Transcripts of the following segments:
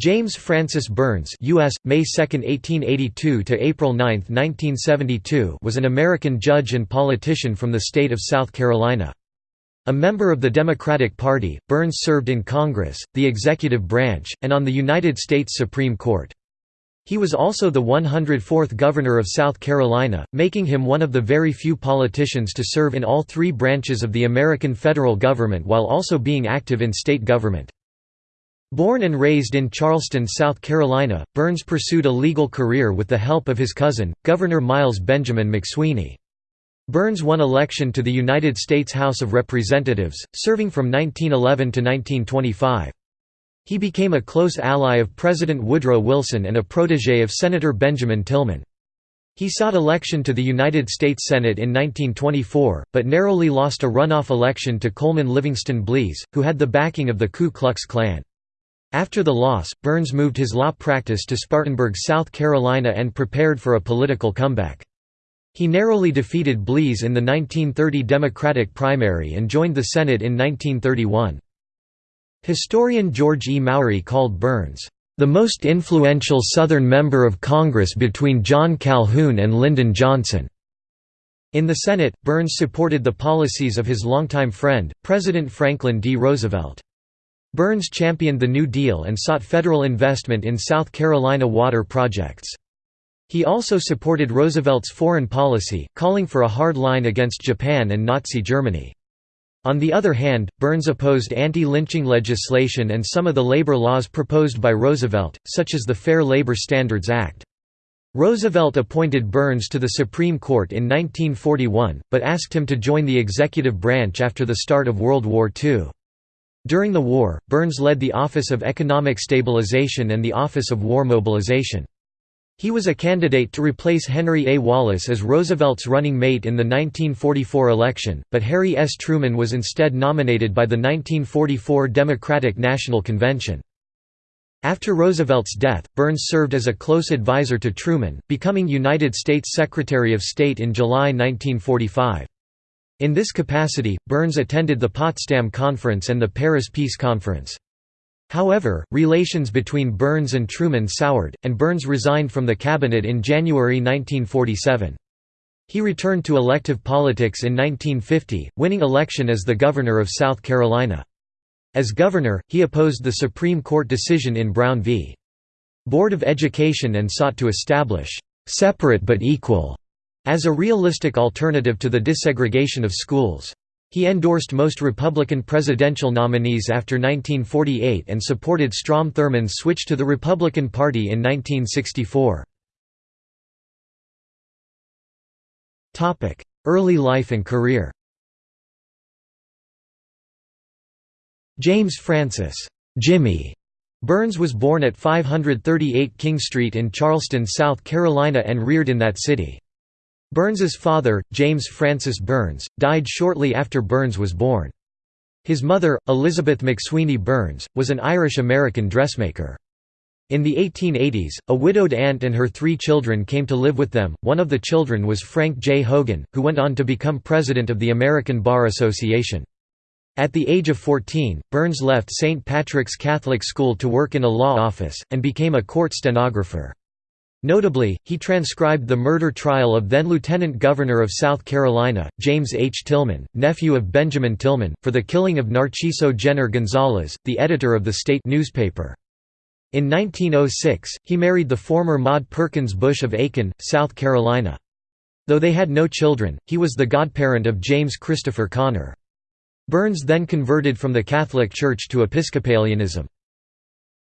James Francis Byrnes US, May 2, 1882 to April 9, 1972 was an American judge and politician from the state of South Carolina. A member of the Democratic Party, Byrnes served in Congress, the executive branch, and on the United States Supreme Court. He was also the 104th Governor of South Carolina, making him one of the very few politicians to serve in all three branches of the American federal government while also being active in state government. Born and raised in Charleston, South Carolina, Byrnes pursued a legal career with the help of his cousin, Governor Miles Benjamin McSweeney. Byrnes won election to the United States House of Representatives, serving from 1911 to 1925. He became a close ally of President Woodrow Wilson and a protege of Senator Benjamin Tillman. He sought election to the United States Senate in 1924, but narrowly lost a runoff election to Coleman Livingston Blease, who had the backing of the Ku Klux Klan. After the loss, Byrnes moved his law practice to Spartanburg, South Carolina and prepared for a political comeback. He narrowly defeated Blease in the 1930 Democratic primary and joined the Senate in 1931. Historian George E. Mowry called Byrnes, "...the most influential Southern member of Congress between John Calhoun and Lyndon Johnson." In the Senate, Byrnes supported the policies of his longtime friend, President Franklin D. Roosevelt. Byrnes championed the New Deal and sought federal investment in South Carolina water projects. He also supported Roosevelt's foreign policy, calling for a hard line against Japan and Nazi Germany. On the other hand, Byrnes opposed anti-lynching legislation and some of the labor laws proposed by Roosevelt, such as the Fair Labor Standards Act. Roosevelt appointed Byrnes to the Supreme Court in 1941, but asked him to join the executive branch after the start of World War II. During the war, Byrnes led the Office of Economic Stabilization and the Office of War Mobilization. He was a candidate to replace Henry A. Wallace as Roosevelt's running mate in the 1944 election, but Harry S. Truman was instead nominated by the 1944 Democratic National Convention. After Roosevelt's death, Byrnes served as a close advisor to Truman, becoming United States Secretary of State in July 1945. In this capacity, Byrnes attended the Potsdam Conference and the Paris Peace Conference. However, relations between Byrnes and Truman soured, and Byrnes resigned from the cabinet in January 1947. He returned to elective politics in 1950, winning election as the governor of South Carolina. As governor, he opposed the Supreme Court decision in Brown v. Board of Education and sought to establish «separate but equal» as a realistic alternative to the desegregation of schools. He endorsed most Republican presidential nominees after 1948 and supported Strom Thurmond's switch to the Republican Party in 1964. Early life and career James Francis Jimmy Byrnes was born at 538 King Street in Charleston, South Carolina and reared in that city. Byrnes's father, James Francis Byrnes, died shortly after Byrnes was born. His mother, Elizabeth McSweeney Byrnes, was an Irish-American dressmaker. In the 1880s, a widowed aunt and her three children came to live with them. One of the children was Frank J. Hogan, who went on to become president of the American Bar Association. At the age of 14, Byrnes left St. Patrick's Catholic School to work in a law office, and became a court stenographer. Notably, he transcribed the murder trial of then-Lieutenant Governor of South Carolina, James H. Tillman, nephew of Benjamin Tillman, for the killing of Narciso Gener Gonzales, the editor of the state newspaper. In 1906, he married the former Maude Perkins Busch of Aiken, South Carolina. Though they had no children, he was the godparent of James Christopher Connor. Byrnes then converted from the Catholic Church to Episcopalianism.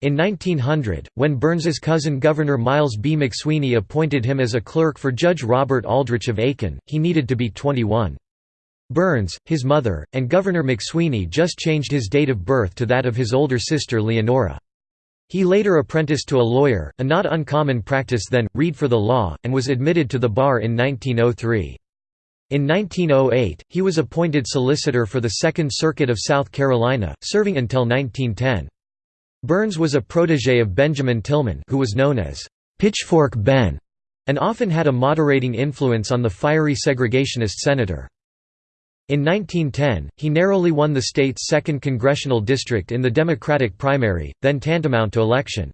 In 1900, when Byrnes's cousin Governor Miles B. McSweeney appointed him as a clerk for Judge Robert Aldrich of Aiken, he needed to be 21. Byrnes, his mother, and Governor McSweeney just changed his date of birth to that of his older sister Leonora. He later apprenticed to a lawyer, a not uncommon practice then, read for the law, and was admitted to the bar in 1903. In 1908, he was appointed solicitor for the Second Circuit of South Carolina, serving until 1910. Byrnes was a protege of Benjamin Tillman who was known as Pitchfork Ben, and often had a moderating influence on the fiery segregationist senator. In 1910, he narrowly won the state's 2nd congressional district in the Democratic primary, then tantamount to election.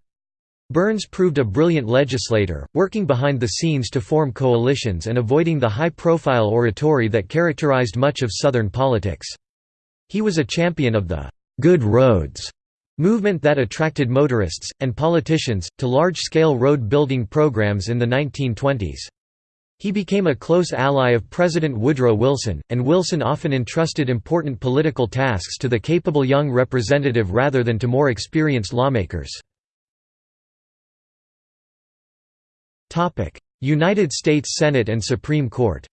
Byrnes proved a brilliant legislator, working behind the scenes to form coalitions and avoiding the high-profile oratory that characterized much of Southern politics. He was a champion of the «good roads» movement that attracted motorists, and politicians, to large-scale road-building programs in the 1920s. He became a close ally of President Woodrow Wilson, and Wilson often entrusted important political tasks to the capable young representative rather than to more experienced lawmakers. United States Senate and Supreme Court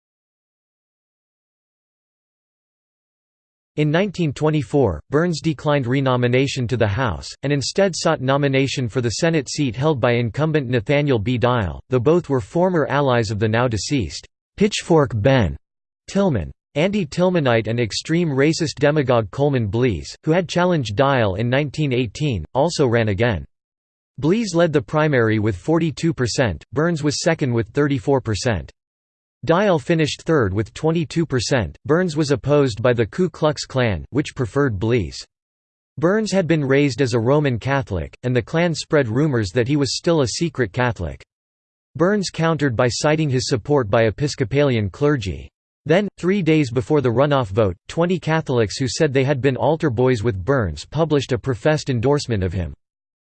In 1924, Byrnes declined renomination to the House, and instead sought nomination for the Senate seat held by incumbent Nathaniel B. Dial, though both were former allies of the now deceased Pitchfork Ben Tillman. Anti-Tillmanite and extreme racist demagogue Coleman Blease, who had challenged Dial in 1918, also ran again. Blease led the primary with 42%, Byrnes was second with 34%. Dial finished third with 22%. Byrnes was opposed by the Ku Klux Klan, which preferred Blease. Byrnes had been raised as a Roman Catholic, and the Klan spread rumors that he was still a secret Catholic. Byrnes countered by citing his support by Episcopalian clergy. Then, three days before the runoff vote, 20 Catholics who said they had been altar boys with Byrnes published a professed endorsement of him.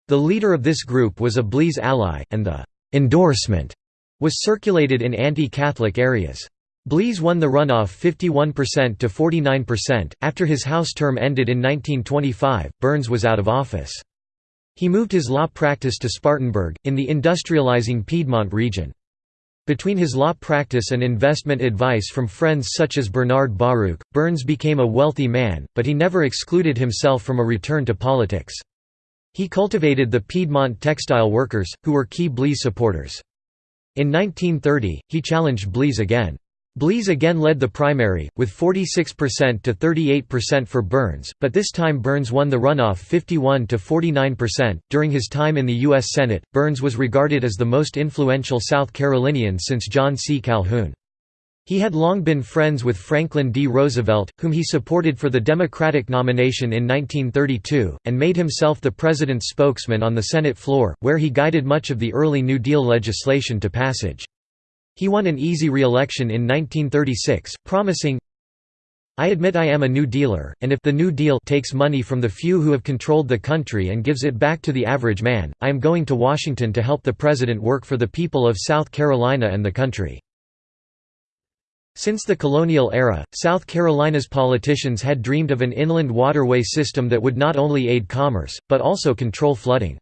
The leader of this group was a Blease ally, and the «endorsement» was circulated in anti-Catholic areas. Blease won the runoff 51% to 49%. After his House term ended in 1925, Byrnes was out of office. He moved his law practice to Spartanburg, in the industrializing Piedmont region. Between his law practice and investment advice from friends such as Bernard Baruch, Byrnes became a wealthy man, but he never excluded himself from a return to politics. He cultivated the Piedmont textile workers, who were key Blease supporters. In 1930, he challenged Blease again. Blease again led the primary, with 46% to 38% for Byrnes, but this time Byrnes won the runoff 51 to 49%. During his time in the U.S. Senate, Byrnes was regarded as the most influential South Carolinian since John C. Calhoun. He had long been friends with Franklin D. Roosevelt, whom he supported for the Democratic nomination in 1932, and made himself the president's spokesman on the Senate floor, where he guided much of the early New Deal legislation to passage. He won an easy re-election in 1936, promising, I admit I am a New Dealer, and if the New Deal takes money from the few who have controlled the country and gives it back to the average man, I am going to Washington to help the President work for the people of South Carolina and the country. Since the colonial era, South Carolina's politicians had dreamed of an inland waterway system that would not only aid commerce, but also control flooding.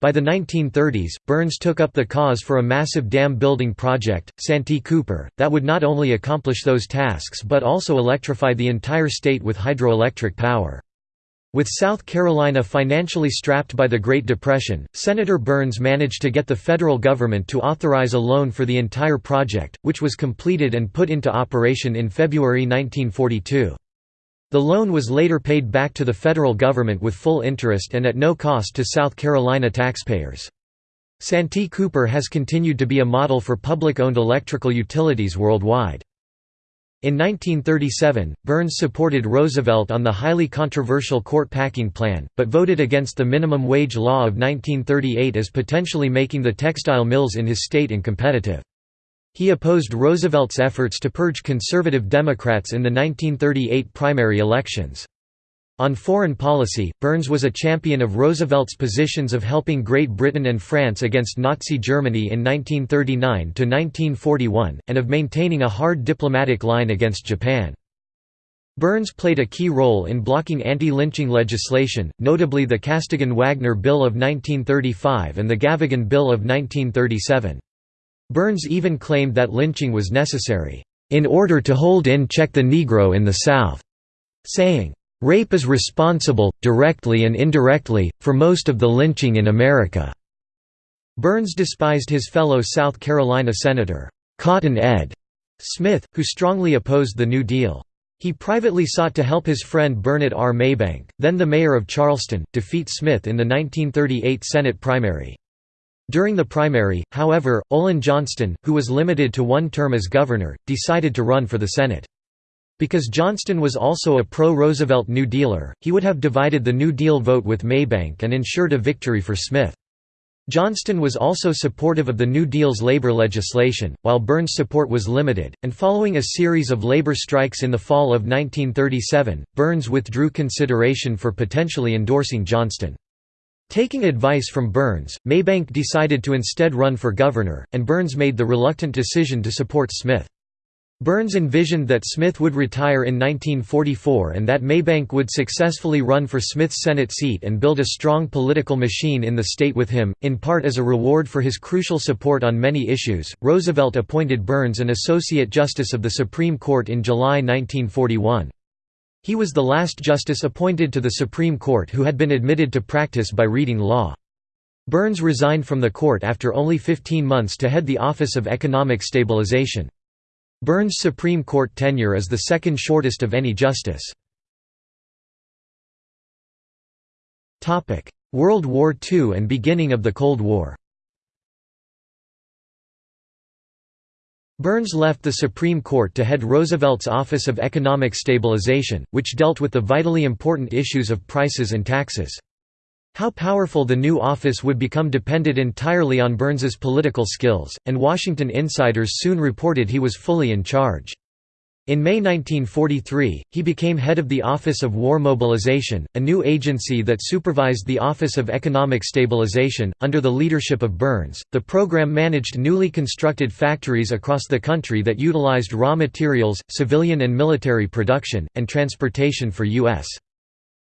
By the 1930s, Byrnes took up the cause for a massive dam building project, Santee Cooper, that would not only accomplish those tasks but also electrify the entire state with hydroelectric power. With South Carolina financially strapped by the Great Depression, Senator Byrnes managed to get the federal government to authorize a loan for the entire project, which was completed and put into operation in February 1942. The loan was later paid back to the federal government with full interest and at no cost to South Carolina taxpayers. Santee Cooper has continued to be a model for public-owned electrical utilities worldwide. In 1937, Byrnes supported Roosevelt on the highly controversial court packing plan, but voted against the minimum wage law of 1938 as potentially making the textile mills in his state uncompetitive. He opposed Roosevelt's efforts to purge conservative Democrats in the 1938 primary elections. On foreign policy, Byrnes was a champion of Roosevelt's positions of helping Great Britain and France against Nazi Germany in 1939–1941, and of maintaining a hard diplomatic line against Japan. Byrnes played a key role in blocking anti-lynching legislation, notably the Costigan-Wagner Bill of 1935 and the Gavagan Bill of 1937. Byrnes even claimed that lynching was necessary, "...in order to hold in check the Negro in the South," saying, Rape is responsible, directly and indirectly, for most of the lynching in America." Byrnes despised his fellow South Carolina Senator, Cotton Ed. Smith, who strongly opposed the New Deal. He privately sought to help his friend Burnett R. Maybank, then the mayor of Charleston, defeat Smith in the 1938 Senate primary. During the primary, however, Olin Johnston, who was limited to one term as governor, decided to run for the Senate. Because Johnston was also a pro-Roosevelt New Dealer, he would have divided the New Deal vote with Maybank and ensured a victory for Smith. Johnston was also supportive of the New Deal's labor legislation, while Byrnes' support was limited, and following a series of labor strikes in the fall of 1937, Byrnes withdrew consideration for potentially endorsing Johnston. Taking advice from Byrnes, Maybank decided to instead run for governor, and Byrnes made the reluctant decision to support Smith. Byrnes envisioned that Smith would retire in 1944 and that Maybank would successfully run for Smith's Senate seat and build a strong political machine in the state with him, in part as a reward for his crucial support on many issues. Roosevelt appointed Byrnes an Associate Justice of the Supreme Court in July 1941. He was the last justice appointed to the Supreme Court who had been admitted to practice by reading law. Byrnes resigned from the court after only 15 months to head the Office of Economic Stabilization. Byrnes' Supreme Court tenure is the second shortest of any justice. World War II and beginning of the Cold War Byrnes left the Supreme Court to head Roosevelt's Office of Economic Stabilization, which dealt with the vitally important issues of prices and taxes. How powerful the new office would become depended entirely on Byrnes's political skills, and Washington insiders soon reported he was fully in charge. In May 1943, he became head of the Office of War Mobilization, a new agency that supervised the Office of Economic Stabilization. Under the leadership of Byrnes, the program managed newly constructed factories across the country that utilized raw materials, civilian and military production, and transportation for U.S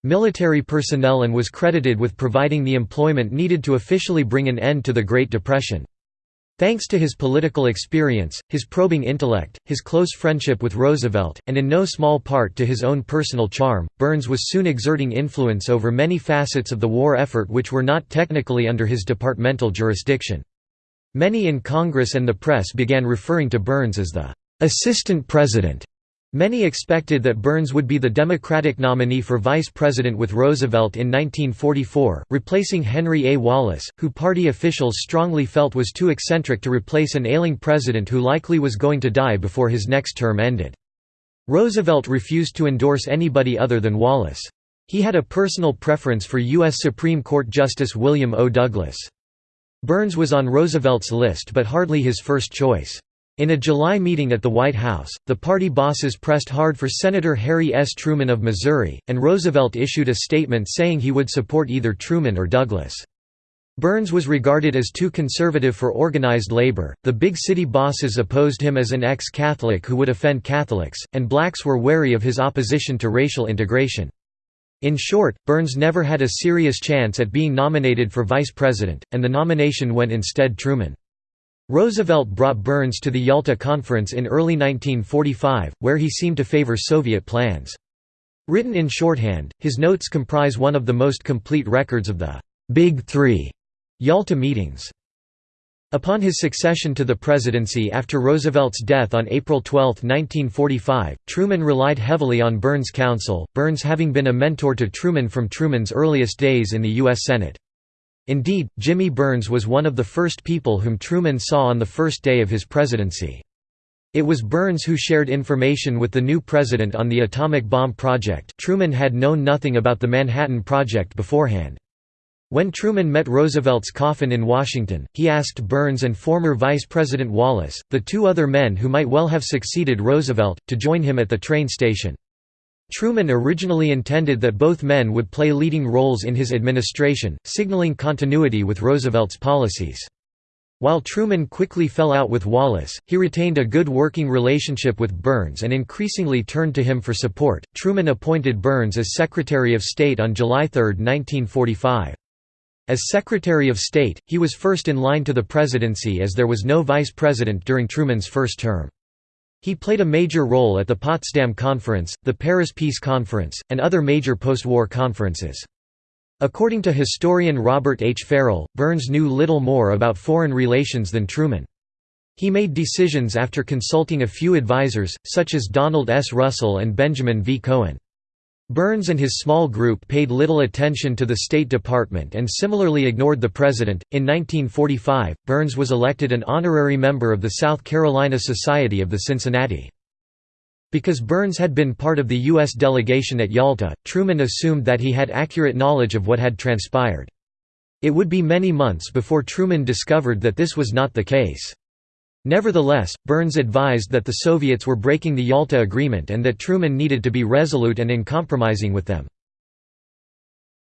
military personnel and was credited with providing the employment needed to officially bring an end to the Great Depression. Thanks to his political experience, his probing intellect, his close friendship with Roosevelt, and in no small part to his own personal charm, Byrnes was soon exerting influence over many facets of the war effort which were not technically under his departmental jurisdiction. Many in Congress and the press began referring to Byrnes as the "'assistant president' Many expected that Byrnes would be the Democratic nominee for vice president with Roosevelt in 1944, replacing Henry A. Wallace, who party officials strongly felt was too eccentric to replace an ailing president who likely was going to die before his next term ended. Roosevelt refused to endorse anybody other than Wallace. He had a personal preference for U.S. Supreme Court Justice William O. Douglas. Byrnes was on Roosevelt's list but hardly his first choice. In a July meeting at the White House, the party bosses pressed hard for Senator Harry S. Truman of Missouri, and Roosevelt issued a statement saying he would support either Truman or Douglas. Byrnes was regarded as too conservative for organized labor, the big city bosses opposed him as an ex-Catholic who would offend Catholics, and blacks were wary of his opposition to racial integration. In short, Byrnes never had a serious chance at being nominated for vice president, and the nomination went instead Truman. Roosevelt brought Byrnes to the Yalta Conference in early 1945, where he seemed to favor Soviet plans. Written in shorthand, his notes comprise one of the most complete records of the «Big Three Yalta meetings. Upon his succession to the presidency after Roosevelt's death on April 12, 1945, Truman relied heavily on Byrnes' counsel, Byrnes having been a mentor to Truman from Truman's earliest days in the U.S. Senate. Indeed, Jimmy Byrnes was one of the first people whom Truman saw on the first day of his presidency. It was Byrnes who shared information with the new president on the atomic bomb project Truman had known nothing about the Manhattan Project beforehand. When Truman met Roosevelt's coffin in Washington, he asked Byrnes and former Vice President Wallace, the two other men who might well have succeeded Roosevelt, to join him at the train station. Truman originally intended that both men would play leading roles in his administration, signaling continuity with Roosevelt's policies. While Truman quickly fell out with Wallace, he retained a good working relationship with Byrnes and increasingly turned to him for support. Truman appointed Byrnes as Secretary of State on July 3, 1945. As Secretary of State, he was first in line to the presidency as there was no vice president during Truman's first term. He played a major role at the Potsdam Conference, the Paris Peace Conference, and other major post-war conferences. According to historian Robert H. Farrell, Byrnes knew little more about foreign relations than Truman. He made decisions after consulting a few advisers, such as Donald S. Russell and Benjamin V. Cohen. Byrnes and his small group paid little attention to the State Department and similarly ignored the President. In 1945, Byrnes was elected an honorary member of the South Carolina Society of the Cincinnati. Because Byrnes had been part of the U.S. delegation at Yalta, Truman assumed that he had accurate knowledge of what had transpired. It would be many months before Truman discovered that this was not the case. Nevertheless, Byrnes advised that the Soviets were breaking the Yalta Agreement and that Truman needed to be resolute and uncompromising with them.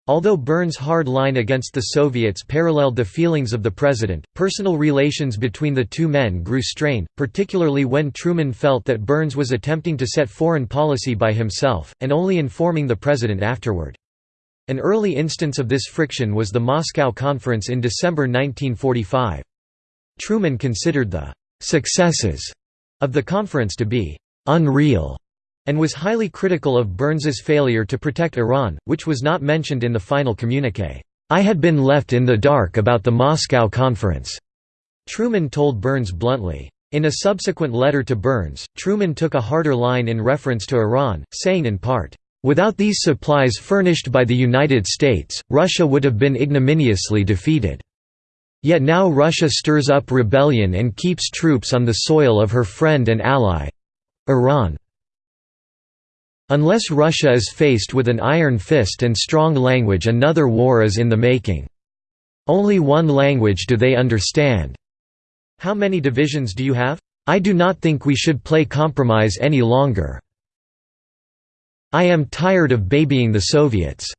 Although Byrnes' hard line against the Soviets paralleled the feelings of the president, personal relations between the two men grew strained, particularly when Truman felt that Byrnes was attempting to set foreign policy by himself, and only informing the president afterward. An early instance of this friction was the Moscow Conference in December 1945. Truman considered the successes of the conference to be unreal and was highly critical of Byrnes's failure to protect Iran, which was not mentioned in the final communiqué. I had been left in the dark about the Moscow Conference, Truman told Byrnes bluntly. In a subsequent letter to Byrnes, Truman took a harder line in reference to Iran, saying in part, "...without these supplies furnished by the United States, Russia would have been ignominiously defeated." Yet now Russia stirs up rebellion and keeps troops on the soil of her friend and ally—Iran. Unless Russia is faced with an iron fist and strong language another war is in the making. Only one language do they understand. How many divisions do you have? I do not think we should play compromise any longer. I am tired of babying the Soviets.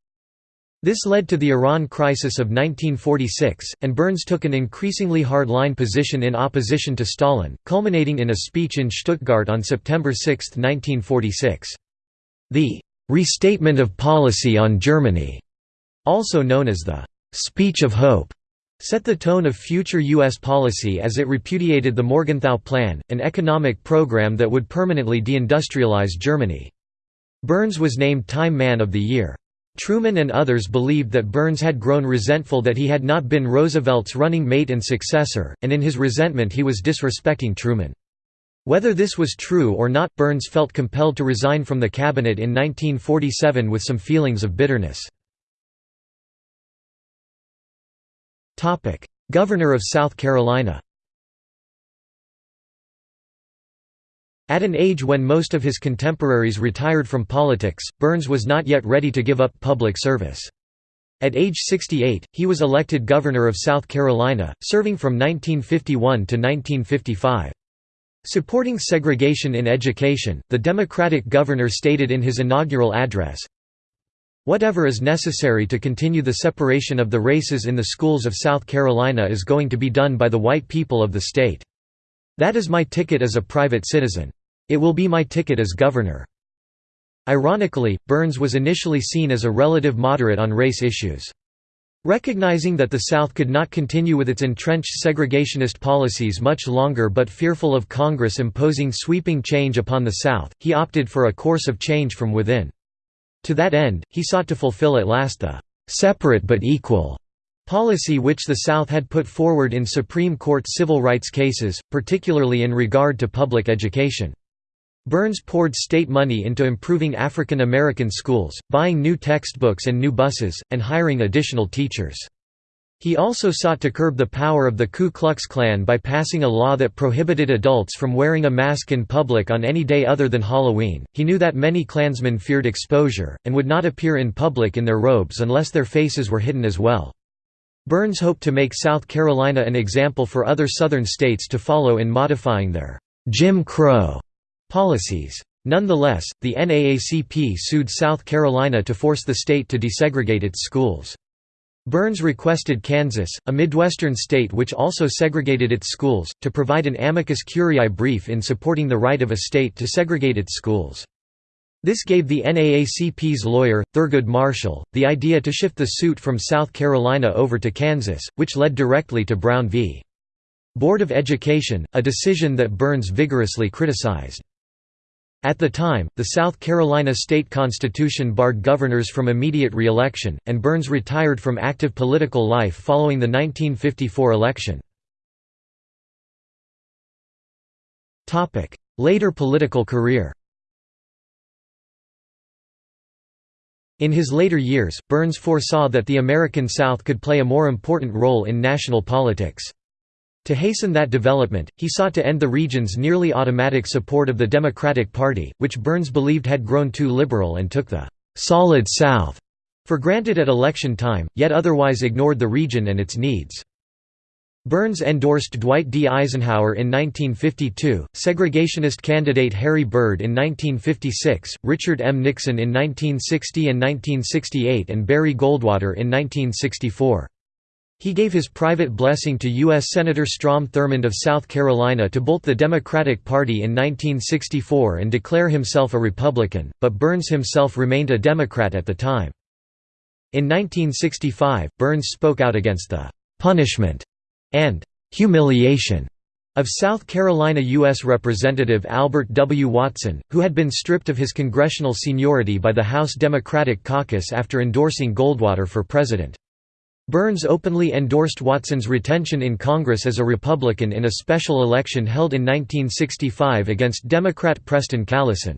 This led to the Iran crisis of 1946, and Byrnes took an increasingly hard-line position in opposition to Stalin, culminating in a speech in Stuttgart on September 6, 1946. The «restatement of policy on Germany», also known as the «Speech of Hope», set the tone of future U.S. policy as it repudiated the Morgenthau Plan, an economic program that would permanently deindustrialize Germany. Byrnes was named Time Man of the Year. Truman and others believed that Byrnes had grown resentful that he had not been Roosevelt's running mate and successor, and in his resentment he was disrespecting Truman. Whether this was true or not, Byrnes felt compelled to resign from the cabinet in 1947 with some feelings of bitterness. Governor of South Carolina At an age when most of his contemporaries retired from politics, Byrnes was not yet ready to give up public service. At age 68, he was elected governor of South Carolina, serving from 1951 to 1955. Supporting segregation in education, the Democratic governor stated in his inaugural address, Whatever is necessary to continue the separation of the races in the schools of South Carolina is going to be done by the white people of the state. That is my ticket as a private citizen. It will be my ticket as governor." Ironically, Byrnes was initially seen as a relative moderate on race issues. Recognizing that the South could not continue with its entrenched segregationist policies much longer but fearful of Congress imposing sweeping change upon the South, he opted for a course of change from within. To that end, he sought to fulfill at last the «separate but equal» Policy which the South had put forward in Supreme Court civil rights cases, particularly in regard to public education. Byrnes poured state money into improving African American schools, buying new textbooks and new buses, and hiring additional teachers. He also sought to curb the power of the Ku Klux Klan by passing a law that prohibited adults from wearing a mask in public on any day other than Halloween. He knew that many Klansmen feared exposure, and would not appear in public in their robes unless their faces were hidden as well. Byrnes hoped to make South Carolina an example for other Southern states to follow in modifying their «Jim Crow» policies. Nonetheless, the NAACP sued South Carolina to force the state to desegregate its schools. Byrnes requested Kansas, a Midwestern state which also segregated its schools, to provide an amicus curiae brief in supporting the right of a state to segregate its schools. This gave the NAACP's lawyer, Thurgood Marshall, the idea to shift the suit from South Carolina over to Kansas, which led directly to Brown v. Board of Education, a decision that Byrnes vigorously criticized. At the time, the South Carolina state constitution barred governors from immediate re-election, and Byrnes retired from active political life following the 1954 election. Later political career In his later years, Byrnes foresaw that the American South could play a more important role in national politics. To hasten that development, he sought to end the region's nearly automatic support of the Democratic Party, which Byrnes believed had grown too liberal and took the «Solid South» for granted at election time, yet otherwise ignored the region and its needs. Byrnes endorsed Dwight D. Eisenhower in 1952, segregationist candidate Harry Byrd in 1956, Richard M. Nixon in 1960 and 1968 and Barry Goldwater in 1964. He gave his private blessing to U.S. Senator Strom Thurmond of South Carolina to bolt the Democratic Party in 1964 and declare himself a Republican, but Byrnes himself remained a Democrat at the time. In 1965, Byrnes spoke out against the «punishment» and «humiliation» of South Carolina U.S. Representative Albert W. Watson, who had been stripped of his congressional seniority by the House Democratic Caucus after endorsing Goldwater for president. Byrnes openly endorsed Watson's retention in Congress as a Republican in a special election held in 1965 against Democrat Preston Callison.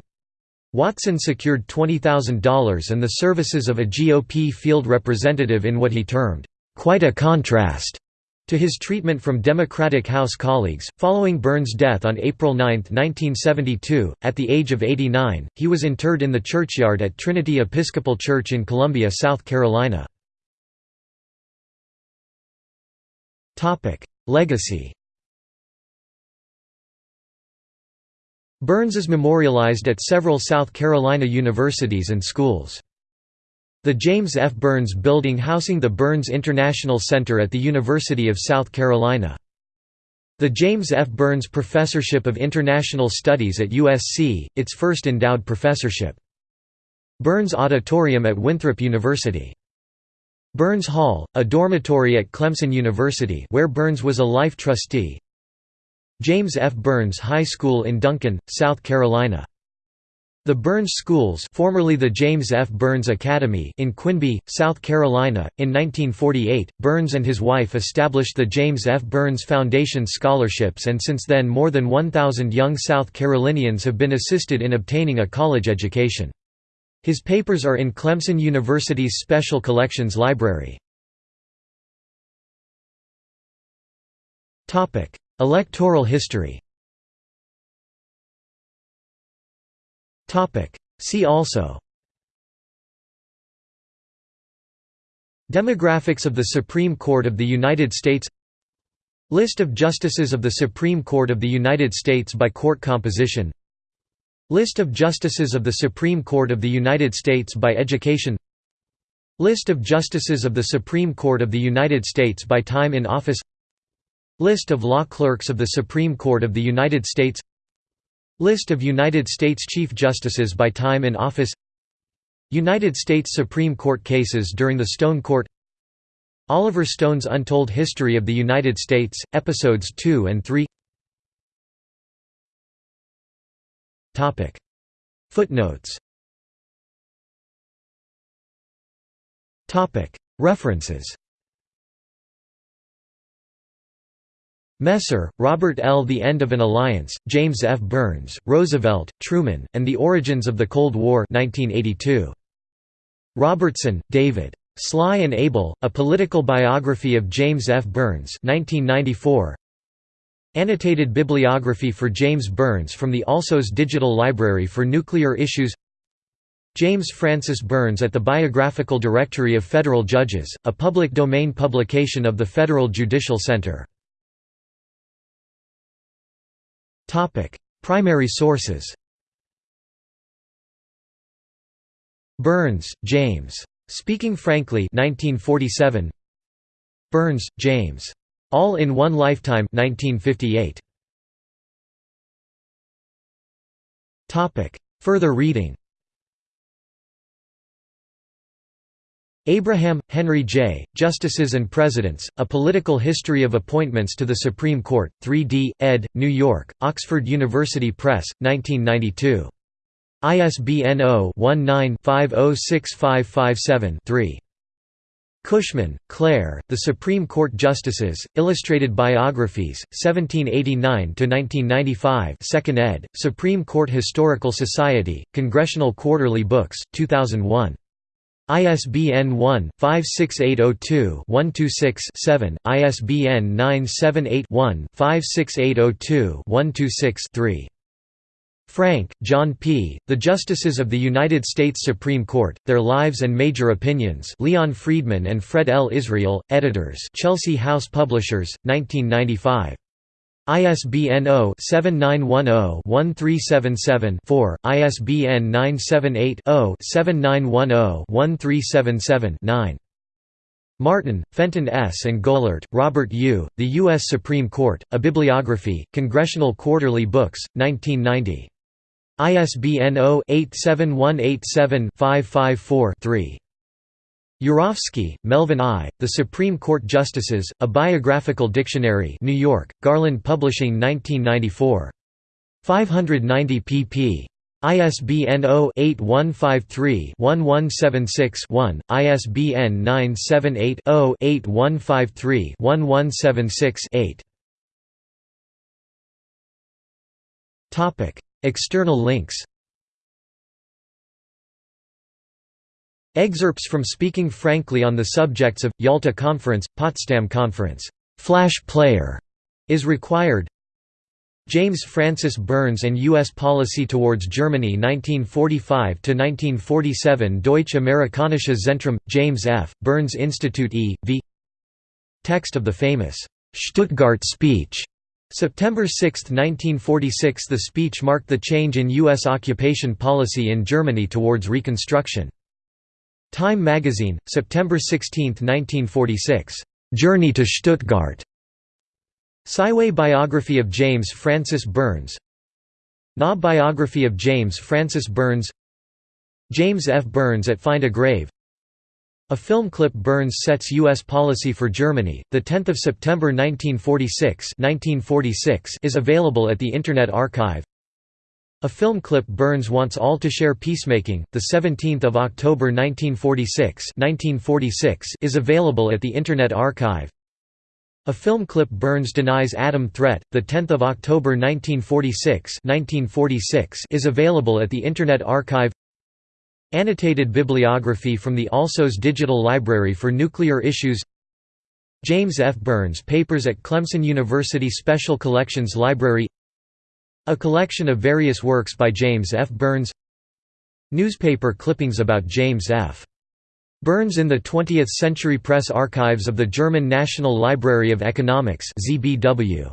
Watson secured $20,000 and the services of a GOP field representative in what he termed, "...quite a contrast." To his treatment from Democratic House colleagues. Following Byrnes' death on April 9, 1972, at the age of 89, he was interred in the churchyard at Trinity Episcopal Church in Columbia, South Carolina. Legacy Byrnes is memorialized at several South Carolina universities and schools. The James F. Byrnes Building housing the Byrnes International Center at the University of South Carolina. The James F. Byrnes Professorship of International Studies at USC, its first endowed professorship. Byrnes Auditorium at Winthrop University. Byrnes Hall, a dormitory at Clemson University where Byrnes was a life trustee, James F. Byrnes High School in Duncan, South Carolina. The Byrnes Schools formerly the James F. Byrnes Academy in Quinby, South Carolina. In 1948, Byrnes and his wife established the James F. Byrnes Foundation Scholarships and since then more than 1,000 young South Carolinians have been assisted in obtaining a college education. His papers are in Clemson University's Special Collections Library. Electoral history See also Demographics of the Supreme Court of the United States List of Justices of the Supreme Court of the United States by court composition List of Justices of the Supreme Court of the United States by education List of Justices of the Supreme Court of the United States by time in office List of law clerks of the Supreme Court of the United States List of United States Chief Justices by time in office United States Supreme Court cases during the Stone Court Oliver Stone's Untold History of the United States, Episodes 2 and 3 Footnotes References Messer, Robert L. The End of an Alliance, James F. Byrnes, Roosevelt, Truman, and the Origins of the Cold War 1982. Robertson, David. Sly and Able, A Political Biography of James F. Byrnes 1994. Annotated bibliography for James Byrnes from the Alsos Digital Library for Nuclear Issues James Francis Byrnes at the Biographical Directory of Federal Judges, a public domain publication of the Federal Judicial Center Topic: Primary sources. Byrnes, James. Speaking Frankly 1947. Byrnes, James. All in One Lifetime 1958. Topic: Further reading. Abraham, Henry J., Justices and Presidents, A Political History of Appointments to the Supreme Court, 3d, ed., New York, Oxford University Press, 1992. ISBN 0-19-506557-3. Cushman, Claire, The Supreme Court Justices, Illustrated Biographies, 1789–1995 2nd ed., Supreme Court Historical Society, Congressional Quarterly Books, 2001. ISBN 1-56802-126-7, ISBN 978-1-56802-126-3. Frank, John P., The Justices of the United States Supreme Court, Their Lives and Major Opinions Leon Friedman and Fred L. Israel, editors Chelsea House Publishers, 1995. ISBN 0-7910-1377-4, ISBN 978-0-7910-1377-9. Martin, Fenton S. and Goehlert, Robert U., The U.S. Supreme Court, A Bibliography, Congressional Quarterly Books, 1990. ISBN 0-87187-554-3. Urofsky, Melvin I., The Supreme Court Justices, A Biographical Dictionary New York, Garland Publishing 1994. 590 pp. ISBN 0-8153-1176-1, ISBN 978-0-8153-1176-8. External links Excerpts from Speaking Frankly on the Subjects of, Yalta Conference, Potsdam Conference. Flash Player is required. James Francis Byrnes and U.S. Policy Towards Germany 1945–1947 Deutsche Amerikanische Zentrum, James F., Byrnes Institute E. v. Text of the famous Stuttgart speech. September 6, 1946 The speech marked the change in U.S. occupation policy in Germany towards Reconstruction. Time magazine, September 16, 1946. "'Journey to Stuttgart' Sci-Way Biography of James Francis Byrnes Na Biography of James Francis Byrnes James F. Byrnes at Find a Grave A film clip Byrnes sets U.S. policy for Germany, 10 September 1946, 1946 is available at the Internet Archive a film clip Byrnes wants all to share peacemaking, 17 October 1946, 1946 is available at the Internet Archive. A film clip Byrnes denies atom threat, 10 October 1946, 1946 is available at the Internet Archive. Annotated bibliography from the Alsos Digital Library for Nuclear Issues. James F. Byrnes Papers at Clemson University Special Collections Library A collection of various works by James F. Byrnes Newspaper clippings about James F. Byrnes in the 20th Century Press Archives of the German National Library of Economics ZBW.